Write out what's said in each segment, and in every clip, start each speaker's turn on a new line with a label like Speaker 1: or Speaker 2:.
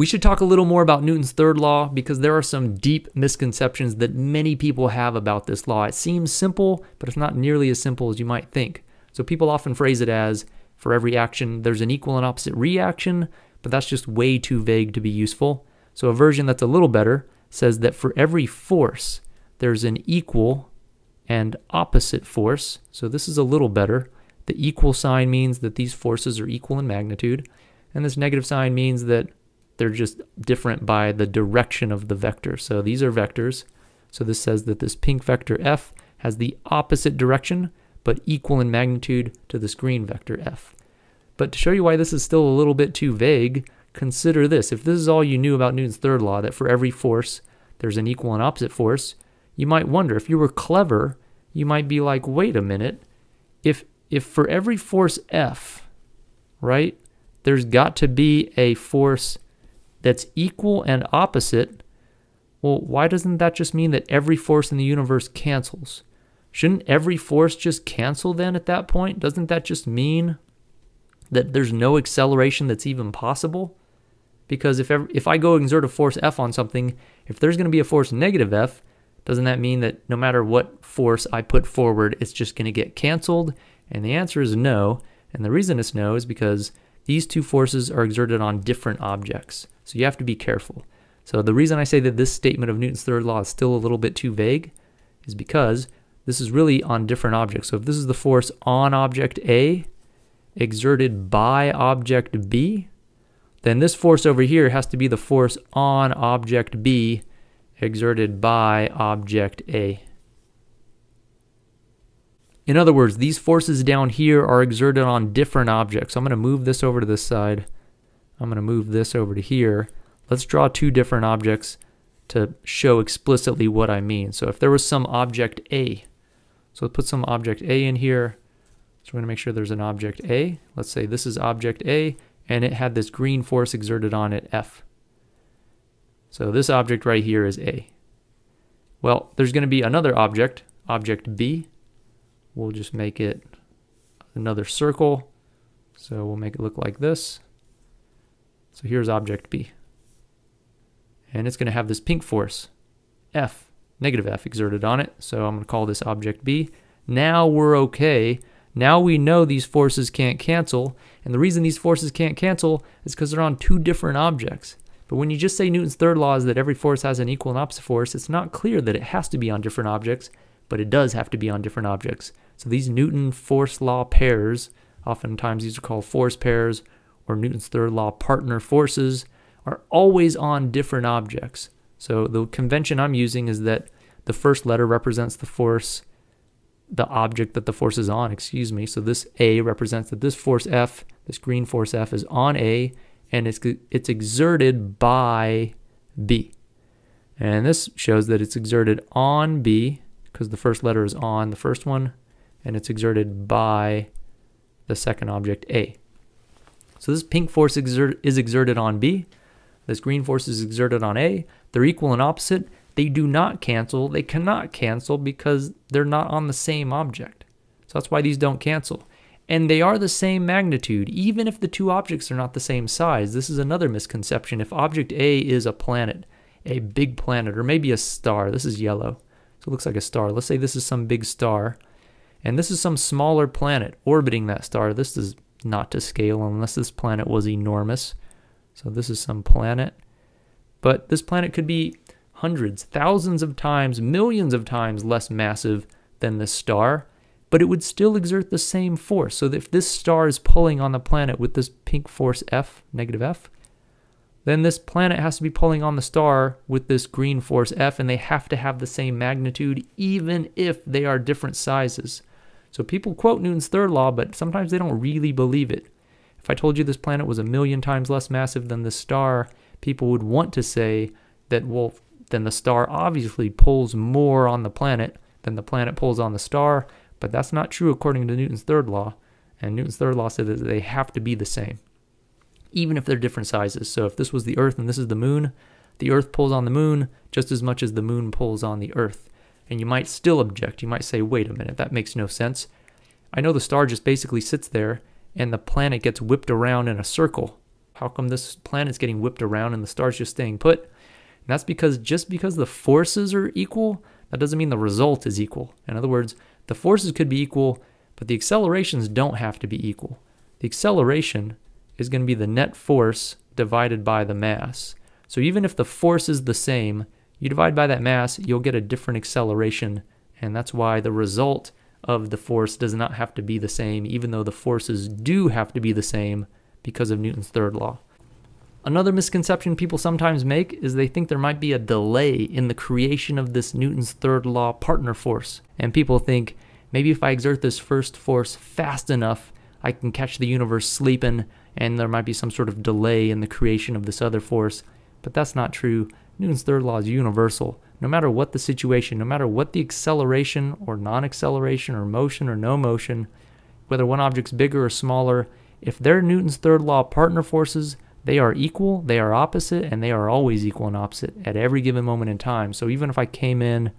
Speaker 1: We should talk a little more about Newton's third law because there are some deep misconceptions that many people have about this law. It seems simple, but it's not nearly as simple as you might think. So people often phrase it as for every action, there's an equal and opposite reaction, but that's just way too vague to be useful. So a version that's a little better says that for every force, there's an equal and opposite force. So this is a little better. The equal sign means that these forces are equal in magnitude, and this negative sign means that they're just different by the direction of the vector. So these are vectors. So this says that this pink vector f has the opposite direction, but equal in magnitude to this green vector f. But to show you why this is still a little bit too vague, consider this. If this is all you knew about Newton's third law, that for every force there's an equal and opposite force, you might wonder, if you were clever, you might be like, wait a minute, if, if for every force F, right, there's got to be a force that's equal and opposite, well, why doesn't that just mean that every force in the universe cancels? Shouldn't every force just cancel then at that point? Doesn't that just mean that there's no acceleration that's even possible? Because if ever, if I go exert a force F on something, if there's going to be a force negative F, doesn't that mean that no matter what force I put forward, it's just going to get canceled? And the answer is no. And the reason it's no is because these two forces are exerted on different objects. So you have to be careful. So the reason I say that this statement of Newton's third law is still a little bit too vague is because this is really on different objects. So if this is the force on object A exerted by object B, then this force over here has to be the force on object B exerted by object A. In other words, these forces down here are exerted on different objects. So I'm going to move this over to this side. I'm going to move this over to here. Let's draw two different objects to show explicitly what I mean. So if there was some object A, so let's put some object A in here. So we're going to make sure there's an object A. Let's say this is object A, and it had this green force exerted on it, F. So this object right here is A. Well, there's going to be another object, object B. We'll just make it another circle. So we'll make it look like this. So here's object B. And it's going to have this pink force, F, negative F exerted on it. So I'm going to call this object B. Now we're okay. Now we know these forces can't cancel. And the reason these forces can't cancel is because they're on two different objects. But when you just say Newton's third law is that every force has an equal and opposite force, it's not clear that it has to be on different objects, but it does have to be on different objects. So these Newton force law pairs, oftentimes these are called force pairs or Newton's third law partner forces, are always on different objects. So the convention I'm using is that the first letter represents the force, the object that the force is on, excuse me. So this A represents that this force F, this green force F is on A, and it's, it's exerted by B. And this shows that it's exerted on B, because the first letter is on the first one, and it's exerted by the second object A. So this pink force exert is exerted on B, this green force is exerted on A. They're equal and opposite. They do not cancel. They cannot cancel because they're not on the same object. So that's why these don't cancel and they are the same magnitude, even if the two objects are not the same size. This is another misconception. If object A is a planet, a big planet, or maybe a star, this is yellow, so it looks like a star. Let's say this is some big star, and this is some smaller planet orbiting that star. This is not to scale unless this planet was enormous. So this is some planet. But this planet could be hundreds, thousands of times, millions of times less massive than this star but it would still exert the same force. So if this star is pulling on the planet with this pink force F, negative F, then this planet has to be pulling on the star with this green force F, and they have to have the same magnitude, even if they are different sizes. So people quote Newton's third law, but sometimes they don't really believe it. If I told you this planet was a million times less massive than the star, people would want to say that, well, then the star obviously pulls more on the planet than the planet pulls on the star, but that's not true according to Newton's third law. And Newton's third law said that they have to be the same, even if they're different sizes. So if this was the Earth and this is the moon, the Earth pulls on the moon just as much as the moon pulls on the Earth. And you might still object. You might say, wait a minute, that makes no sense. I know the star just basically sits there and the planet gets whipped around in a circle. How come this planet's getting whipped around and the star's just staying put? And that's because just because the forces are equal, that doesn't mean the result is equal. In other words, the forces could be equal, but the accelerations don't have to be equal. The acceleration is going to be the net force divided by the mass. So even if the force is the same, you divide by that mass, you'll get a different acceleration. And that's why the result of the force does not have to be the same, even though the forces do have to be the same because of Newton's third law. Another misconception people sometimes make is they think there might be a delay in the creation of this Newton's third law partner force. And people think maybe if I exert this first force fast enough, I can catch the universe sleeping and there might be some sort of delay in the creation of this other force. But that's not true. Newton's third law is universal. No matter what the situation, no matter what the acceleration or non acceleration or motion or no motion, whether one object's bigger or smaller, if they're Newton's third law partner forces, they are equal, they are opposite, and they are always equal and opposite at every given moment in time. So even if I came in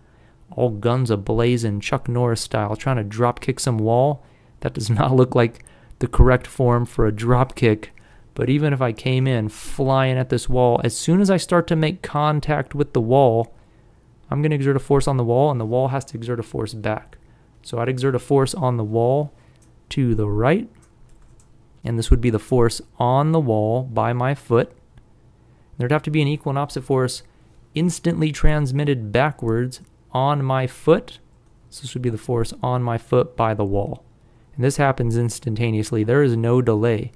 Speaker 1: all guns a blazing, Chuck Norris style, trying to drop kick some wall, that does not look like the correct form for a drop kick. But even if I came in flying at this wall, as soon as I start to make contact with the wall, I'm going to exert a force on the wall, and the wall has to exert a force back. So I'd exert a force on the wall to the right, and this would be the force on the wall by my foot. There'd have to be an equal and opposite force instantly transmitted backwards on my foot. So this would be the force on my foot by the wall. And this happens instantaneously. There is no delay.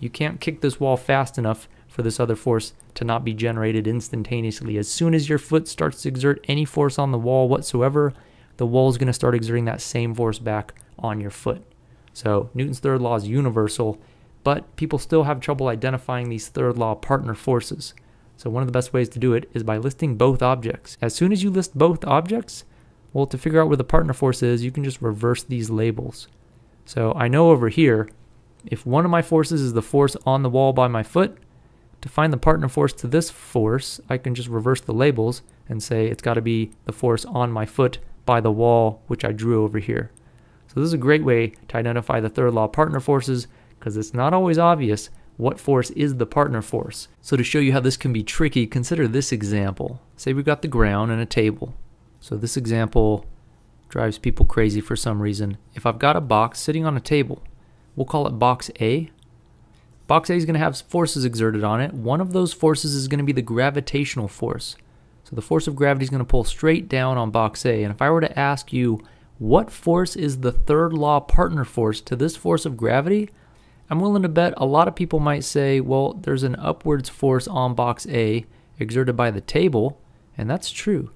Speaker 1: You can't kick this wall fast enough for this other force to not be generated instantaneously. As soon as your foot starts to exert any force on the wall whatsoever, the wall is going to start exerting that same force back on your foot. So Newton's third law is universal, but people still have trouble identifying these third law partner forces. So one of the best ways to do it is by listing both objects. As soon as you list both objects, well, to figure out where the partner force is, you can just reverse these labels. So I know over here, if one of my forces is the force on the wall by my foot, to find the partner force to this force, I can just reverse the labels and say it's got to be the force on my foot by the wall, which I drew over here. So this is a great way to identify the third law partner forces because it's not always obvious what force is the partner force. So to show you how this can be tricky, consider this example. Say we've got the ground and a table. So this example drives people crazy for some reason. If I've got a box sitting on a table, we'll call it box A. Box A is going to have forces exerted on it. One of those forces is going to be the gravitational force. So the force of gravity is going to pull straight down on box A. And if I were to ask you what force is the third law partner force to this force of gravity? I'm willing to bet a lot of people might say, well, there's an upwards force on box A exerted by the table, and that's true.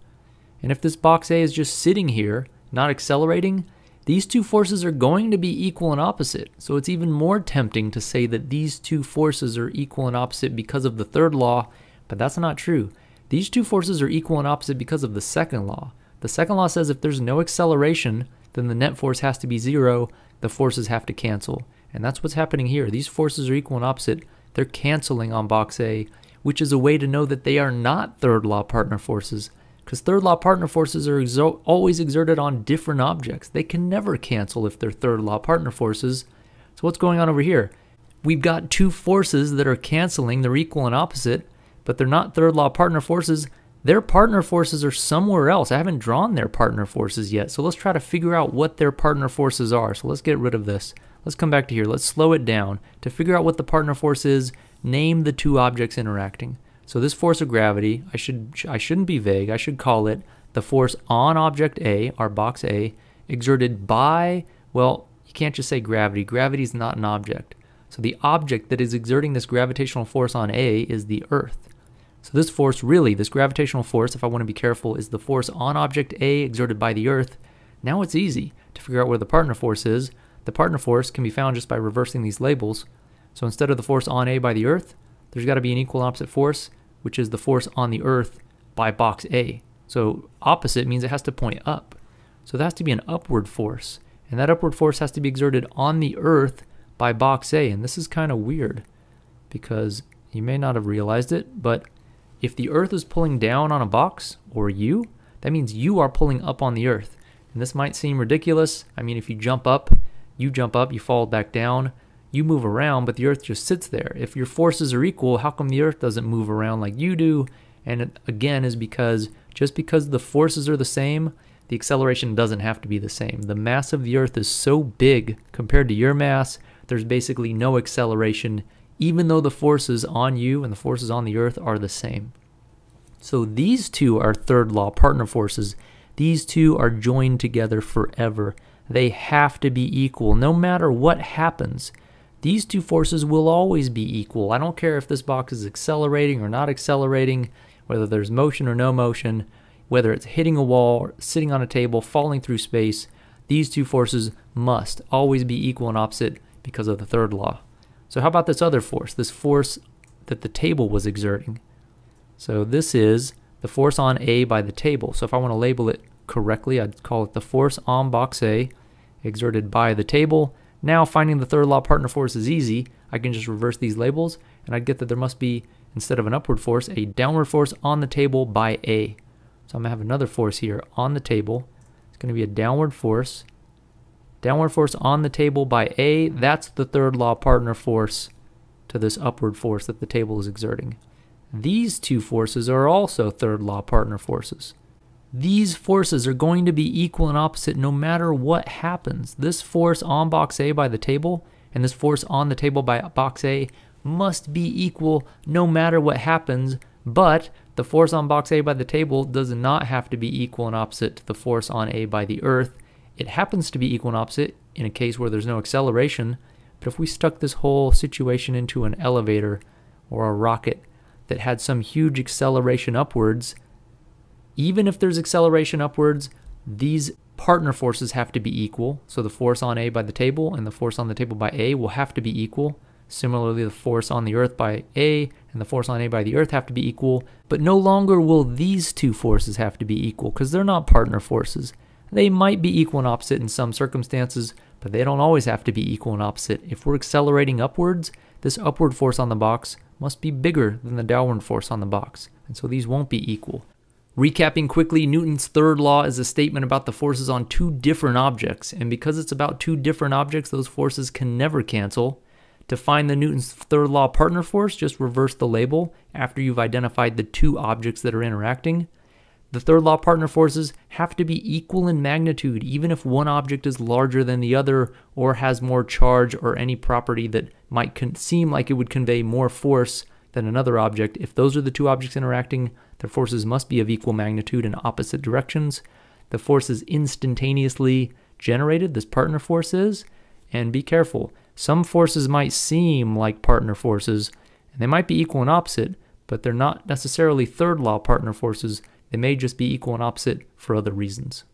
Speaker 1: And if this box A is just sitting here, not accelerating, these two forces are going to be equal and opposite. So it's even more tempting to say that these two forces are equal and opposite because of the third law, but that's not true. These two forces are equal and opposite because of the second law. The second law says if there's no acceleration, then the net force has to be zero, the forces have to cancel. And that's what's happening here. These forces are equal and opposite. They're canceling on box A, which is a way to know that they are not third law partner forces. Because third law partner forces are exo- always exerted on different objects. They can never cancel if they're third law partner forces. So, what's going on over here? We've got two forces that are canceling, they're equal and opposite, but they're not third law partner forces. Their partner forces are somewhere else. I haven't drawn their partner forces yet. So let's try to figure out what their partner forces are. So let's get rid of this. Let's come back to here. Let's slow it down. To figure out what the partner force is, name the two objects interacting. So this force of gravity, I should I shouldn't be vague. I should call it the force on object A, our box A, exerted by, well, you can't just say gravity. Gravity is not an object. So the object that is exerting this gravitational force on A is the Earth. So this force really, this gravitational force, if I want to be careful, is the force on object A exerted by the Earth. Now it's easy to figure out where the partner force is. The partner force can be found just by reversing these labels. So instead of the force on A by the Earth, there's got to be an equal opposite force, which is the force on the Earth by box A. So opposite means it has to point up. So there has to be an upward force. And that upward force has to be exerted on the Earth by box A. And this is kind of weird because you may not have realized it, but if the Earth is pulling down on a box, or you, that means you are pulling up on the Earth. And this might seem ridiculous. I mean, if you jump up, you jump up, you fall back down. You move around, but the Earth just sits there. If your forces are equal, how come the Earth doesn't move around like you do? And it, again, is because just because the forces are the same, the acceleration doesn't have to be the same. The mass of the Earth is so big compared to your mass, there's basically no acceleration, even though the forces on you and the forces on the Earth are the same. So these two are third law partner forces. These two are joined together forever. They have to be equal no matter what happens. These two forces will always be equal. I don't care if this box is accelerating or not accelerating, whether there's motion or no motion, whether it's hitting a wall, sitting on a table, falling through space. These two forces must always be equal and opposite because of the third law. So how about this other force, this force that the table was exerting? So this is the force on A by the table. So if I want to label it correctly, I'd call it the force on box A exerted by the table. Now finding the third law partner force is easy. I can just reverse these labels and I'd get that there must be, instead of an upward force, a downward force on the table by A. So I'm to have another force here on the table. It's to be a downward force. Downward force on the table by A. That's the third law partner force to this upward force that the table is exerting. These two forces are also third law partner forces. These forces are going to be equal and opposite no matter what happens. This force on box A by the table and this force on the table by box A must be equal no matter what happens, but the force on box A by the table does not have to be equal and opposite to the force on A by the earth. It happens to be equal and opposite in a case where there's no acceleration, but if we stuck this whole situation into an elevator or a rocket, that had some huge acceleration upwards, even if there's acceleration upwards, these partner forces have to be equal. So the force on A by the table and the force on the table by A will have to be equal. Similarly, the force on the Earth by A and the force on A by the Earth have to be equal. But no longer will these two forces have to be equal because they're not partner forces. They might be equal and opposite in some circumstances, but they don't always have to be equal and opposite. If we're accelerating upwards, this upward force on the box must be bigger than the downward force on the box, and so these won't be equal. Recapping quickly, Newton's third law is a statement about the forces on two different objects, and because it's about two different objects, those forces can never cancel. To find the Newton's third law partner force, just reverse the label after you've identified the two objects that are interacting. The third law partner forces have to be equal in magnitude, even if one object is larger than the other or has more charge or any property that might seem like it would convey more force than another object. If those are the two objects interacting, their forces must be of equal magnitude in opposite directions. The force is instantaneously generated, this partner force is, and be careful. Some forces might seem like partner forces, and they might be equal and opposite, but they're not necessarily third law partner forces they may just be equal and opposite for other reasons.